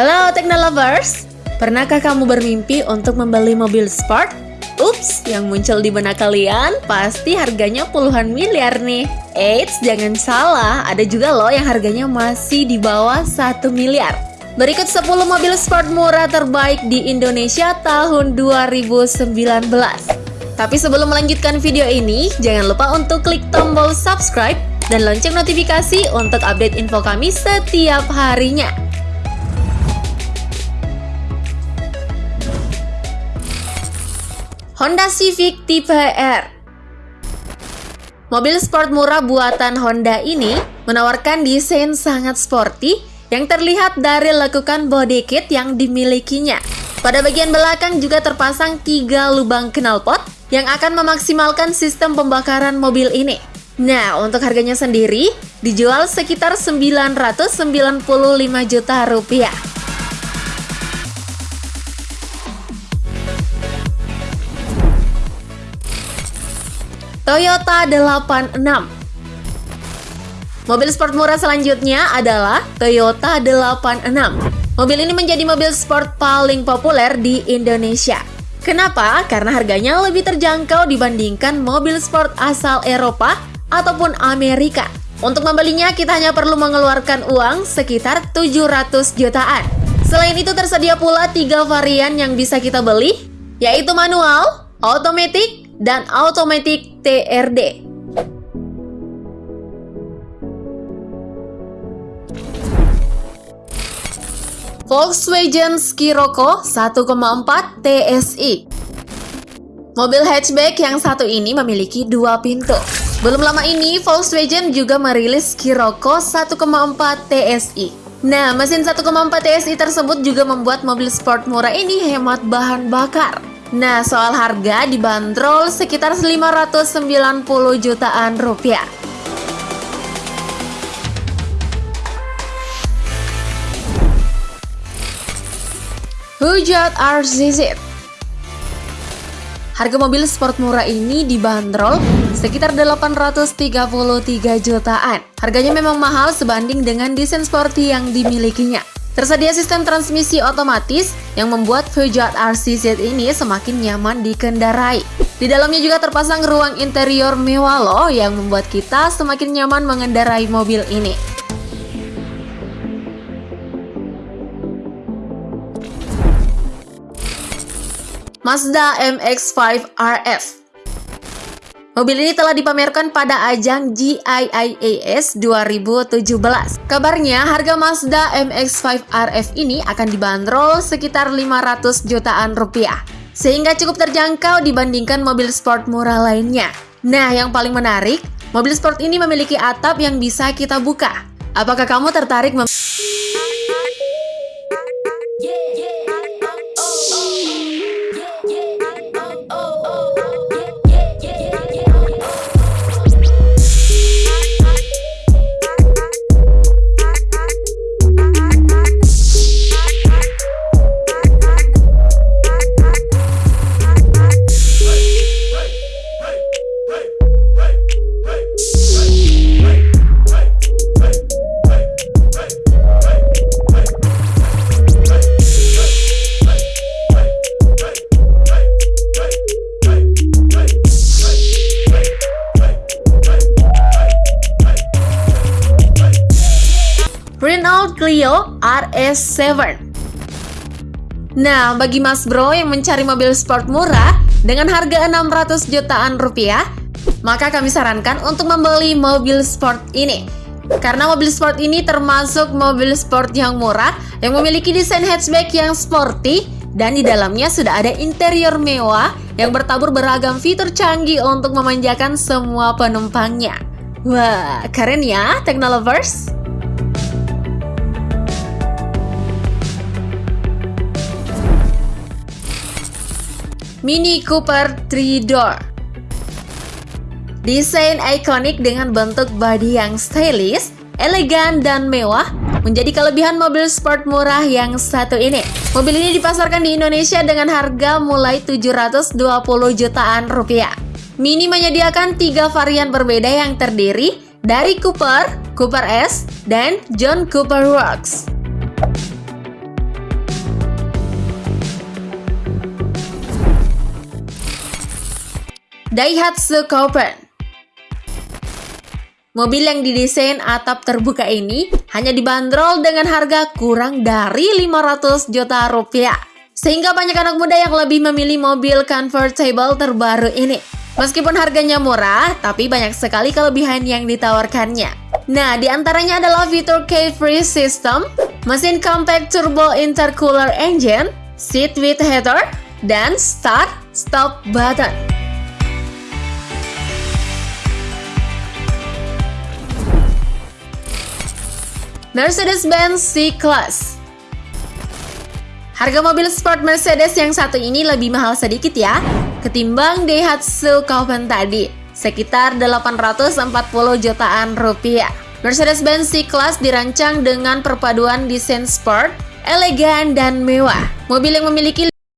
Halo Technolovers, pernahkah kamu bermimpi untuk membeli mobil sport? Ups, yang muncul di benak kalian pasti harganya puluhan miliar nih. Eits, jangan salah, ada juga loh yang harganya masih di bawah 1 miliar. Berikut 10 mobil sport murah terbaik di Indonesia tahun 2019. Tapi sebelum melanjutkan video ini, jangan lupa untuk klik tombol subscribe dan lonceng notifikasi untuk update info kami setiap harinya. Honda Civic tipe R Mobil sport murah buatan Honda ini menawarkan desain sangat sporty yang terlihat dari lekukan body kit yang dimilikinya. Pada bagian belakang juga terpasang tiga lubang knalpot yang akan memaksimalkan sistem pembakaran mobil ini. Nah, untuk harganya sendiri dijual sekitar 995 juta rupiah. Toyota 86 Mobil sport murah selanjutnya adalah Toyota 86 Mobil ini menjadi mobil sport paling populer di Indonesia. Kenapa? Karena harganya lebih terjangkau dibandingkan mobil sport asal Eropa ataupun Amerika. Untuk membelinya kita hanya perlu mengeluarkan uang sekitar 700 jutaan. Selain itu tersedia pula tiga varian yang bisa kita beli yaitu manual, otomatis, dan Automatic TRD. Volkswagen Scirocco 1,4 TSI Mobil hatchback yang satu ini memiliki dua pintu. Belum lama ini, Volkswagen juga merilis Scirocco 1,4 TSI. Nah, mesin 1,4 TSI tersebut juga membuat mobil sport murah ini hemat bahan bakar. Nah, soal harga dibanderol sekitar 590 jutaan rupiah. Hujat RZZ Harga mobil sport murah ini dibanderol sekitar 833 jutaan. Harganya memang mahal sebanding dengan desain sporty yang dimilikinya. Tersedia sistem transmisi otomatis yang membuat Peugeot RCZ ini semakin nyaman dikendarai. Di dalamnya juga terpasang ruang interior mewah loh yang membuat kita semakin nyaman mengendarai mobil ini. Mazda MX-5 RF Mobil ini telah dipamerkan pada ajang GIIAS 2017. Kabarnya harga Mazda MX-5 RF ini akan dibanderol sekitar 500 jutaan rupiah. Sehingga cukup terjangkau dibandingkan mobil sport murah lainnya. Nah, yang paling menarik, mobil sport ini memiliki atap yang bisa kita buka. Apakah kamu tertarik Renault Clio RS7 Nah, bagi mas bro yang mencari mobil sport murah dengan harga 600 jutaan rupiah, maka kami sarankan untuk membeli mobil sport ini. Karena mobil sport ini termasuk mobil sport yang murah yang memiliki desain hatchback yang sporty dan di dalamnya sudah ada interior mewah yang bertabur beragam fitur canggih untuk memanjakan semua penumpangnya. Wah, keren ya, Technolovers! Mini Cooper 3 Door Desain ikonik dengan bentuk bodi yang stylish, elegan, dan mewah menjadi kelebihan mobil sport murah yang satu ini. Mobil ini dipasarkan di Indonesia dengan harga mulai 720 jutaan rupiah. Mini menyediakan tiga varian berbeda yang terdiri dari Cooper, Cooper S, dan John Cooper Works. Daihatsu Copen Mobil yang didesain atap terbuka ini hanya dibanderol dengan harga kurang dari 500 juta rupiah. Sehingga banyak anak muda yang lebih memilih mobil convertible terbaru ini. Meskipun harganya murah, tapi banyak sekali kelebihan yang ditawarkannya. Nah, di antaranya adalah fitur K-Free System, mesin compact turbo intercooler engine, seat with heater, dan start stop button. Mercedes-Benz C-Class Harga mobil sport Mercedes yang satu ini lebih mahal sedikit ya, ketimbang Daihatsu Kaufman tadi, sekitar 840 jutaan rupiah. Mercedes-Benz C-Class dirancang dengan perpaduan desain sport, elegan, dan mewah. Mobil yang memiliki